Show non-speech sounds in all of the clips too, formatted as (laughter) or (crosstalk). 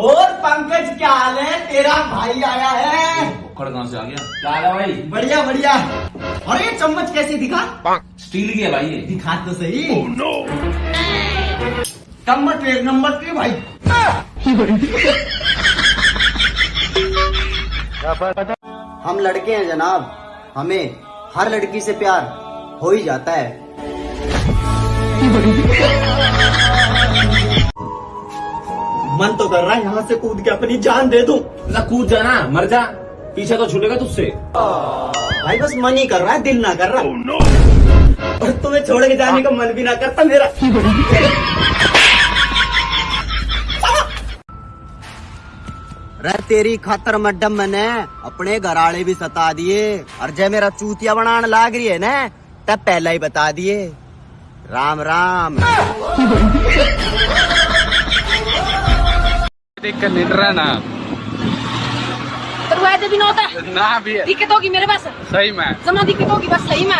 और पंकज क्या हाल है? तेरा भाई आया है। उखड़ कहाँ से आ गया। क्या हाल है भाई? बढ़िया बढ़िया। और ये चम्मच कैसी दिखा? स्टील की है भाई ये। दिखा तो सही। चम्मच एक नंबर की भाई। हम लड़के हैं जनाब। हमें हर लड़की से प्यार हो ही जाता है। मन तो कर रहा है यहाँ से कूद के अपनी जान दे दूँ। ना कूद जाना मर जा। पीछे तो छूटेगा तुझसे। भाई बस मन ही कर रहा है दिल ना कर रहा। Oh, no. और तुम्हें छोड़ के जाने का मन भी ना करता मेरा। रे तेरी खातर मड्डम मैंने अपने घराड़े भी सता दिए। और जब मेरा चूतिया बनाने लाग रही है ना तब पहला ही बता दिए। राम राम। देख कर लेट रहा ना। करवाए भी ना होता है। ना भी दिक्कत होगी मेरे पास। सही में। जमा दिक्कत होगी बस सही में।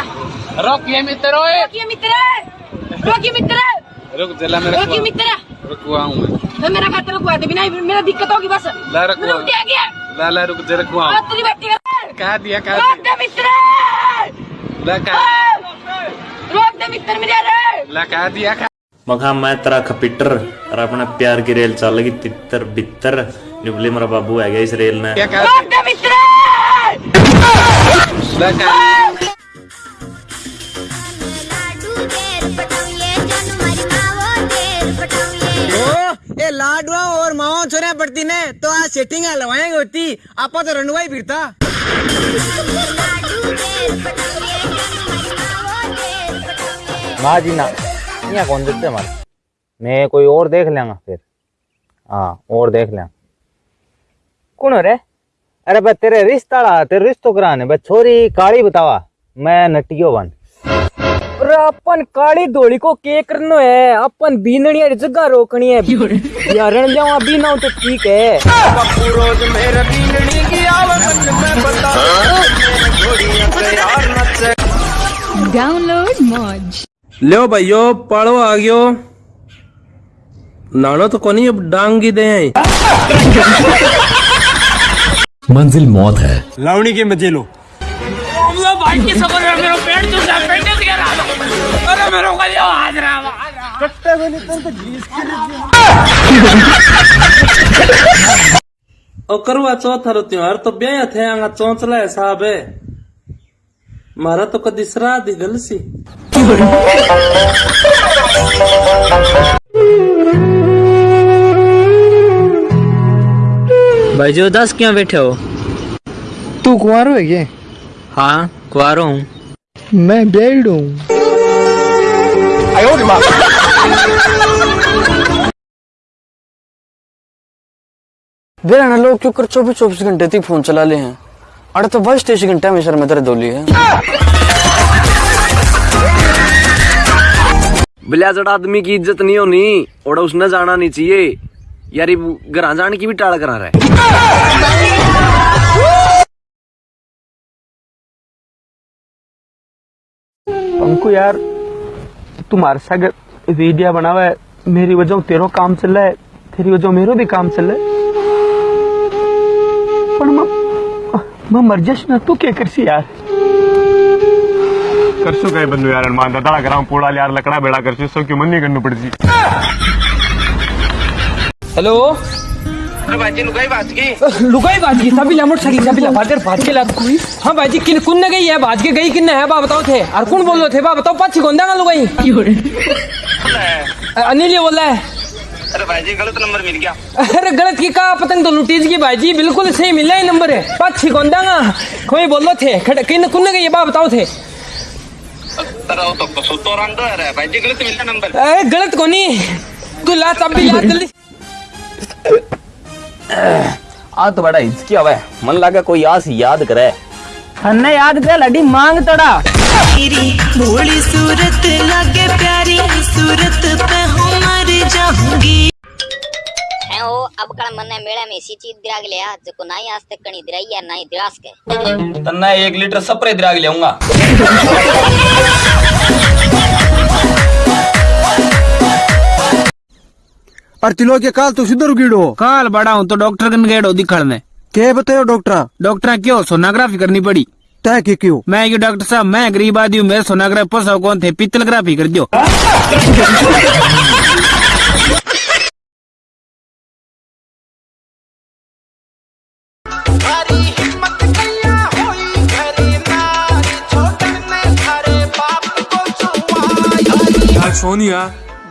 रोकिए मित्र रोकिए मित्र। रोकिए मित्र। रुक जला मेरे रोकिए मित्र। रुकवा हूँ मैं। मैं मेरा खाते रुकवा दे बिना मेरा दिक्कत होगी बस। ला रखवा। रुक जा गया। ला ला रुक जरा रुकवा और तेरी बेटी का दिया कह रोक दे मित्र। ला कह। रोक दे मित्र मेरे ला कह दिया कह मखा मैं तेरा खपिटर और अपना प्यार की रेल चल गई तितर बितर निबले मेरा बाबू है गया इस रेल ने ए लाडवा और मावा छोरे पड़ती ने तो आज सेटिंग हलवाएँगे होती आपा तो रंडवा ही फिरता। लाडू देर पटाऊये जन मारी मावो देर पटाऊये ना जी ना। यहाँ कौन देते हमारे मैं कोई और देख लेंगा फिर। हाँ और देख लेंगे कौन हो रे? अरे बस तेरे रिश्ता ला तेरे रिश्तो कराने बस छोरी काली बतावा। मैं नटियो बन। अरे अपन काली धोली को के करनो है अपन वाली जगह रोकनी है। यारण जावा बीना तो ठीक है. लो भाइयों पाड़ो आ गयो नानो तो कोनी अब डांगी दे। आई मंजिल मौत है। लावणी के मज़े लो ओ करवा चौथ रो त्योहार तो ब्याह थे चौंचला हिसाब है। मारा तो कदी श्राद्ध ही गल सी भाई जो दस क्यों बैठे हो? तू कुंवारो है क्या? हाँ कुआरो हूँ। मैं बेड हूँ। वे ना लोग क्यों कर चौबीस चौबीस घंटे तक फ़ोन चला ले हैं? अरे तो बस घंटे में सर में दर्द होली है। बिलाजड़ आदमी की इज़्ज़त नहीं होनी और उसने जाना नहीं चाहिए। यार घर जाने की भी टाल करा रहा है। हमको यार तुम्हारे साथ वीडियो बना हुआ है। मेरी वजह तेरो काम चल रहा है तेरी वजह मेरो भी काम चल रहा है। पर मैं मैं मर जाश ना तू क्या करसी यार? करसो काय बंधू यार मान दादा ग्राम पोड़ा यार लकड़ा बेड़ा करसो सो क्यों मन नहीं करनी पड़ती? हेलो? लुगाई बाज की सभी लमट सकी सभी लफाटर भाज के लात हाँ। भाजी किन कुन ने गई है? भाज के गई किन है? बा बताओ थे। और कौन बोल रहे थे? बा बताओ पाछी कौन देगा लुगाई? अनिल ये बोल रहा है। अरे भाई जी गलत नंबर मिल गया। अरे गलत की कहा पतंग तो लुटीज की भाजी बिल्कुल सही मिला ही नंबर। है पाछी कौन देगा? कोई बोल थे कुन ने गई बा बताओ थे? तो सुतो है भाई जी गलत मिला नंबर। अरे गलत कोनी? तू ला तब भी याद जल्दी आ तो बड़ा हिचकी है मन लगा कोई आस याद करे। हन्ने याद कर लड़ी मांग तड़ा। तेरी भोली सूरत लगे प्यारी सूरत पे हूँ जाऊँगी है ओ अब कल मने मेला में चीज़ दिराग लिया जो नहीं आज तक कणी दिराई या नहीं दिरास के। तन्ना एक लीटर स्प्रे दिराग लेऊँगा और तिलो के काल तो सुधर गिड़ो काल बड़ा हूँ तो डॉक्टर कन गेड़ो दिखड़ में के बतायो डॉक्टर? डॉक्टर क्यों सोनाग्राफी करनी पड़ी। तय के क्यों? मैं क्यों डॉक्टर साहब मैं गरीब आदमी हूँ मेरे सोनोग्राफी पोसा कौन थे? पित्तलग्राफी कर दो (laughs) सोनिया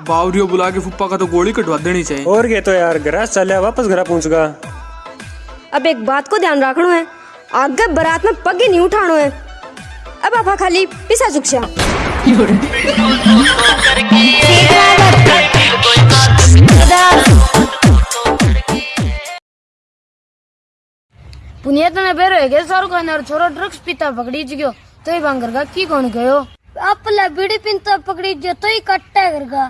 बावरियो बुला के फुप्पा का तो गोली कटवा देनी चाहिए। और के तो यार घर चल वापस घर पहुंचगा। अब एक बात को ध्यान रखना है आगे बारात में पग नहीं उठाना है। अब आपा खाली पिसा चुकशा पुनिया तने बेरो है शाहरुख खान और छोरो ड्रग्स पीता पकड़ी गयो। तो ही बांगर का की कौन गयो? जो तो ही कट्टा कर का।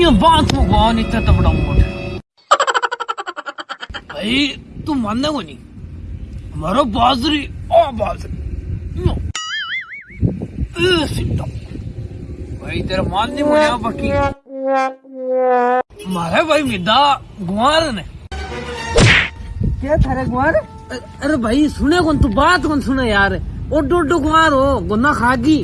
ये बात कौन इतना तबड़ा मोट भाई, तू मानने को नहीं। हमारा बाजरी ओ बाजरी। भाई, तेरा मानने को नहीं पक्की मारे भाई मिदा गुआर ने क्या थारे कुमार अरे भाई, सुने कौन? तू बात कौन सुने यार? ओडो डो डो हो, गुन्ना खागी।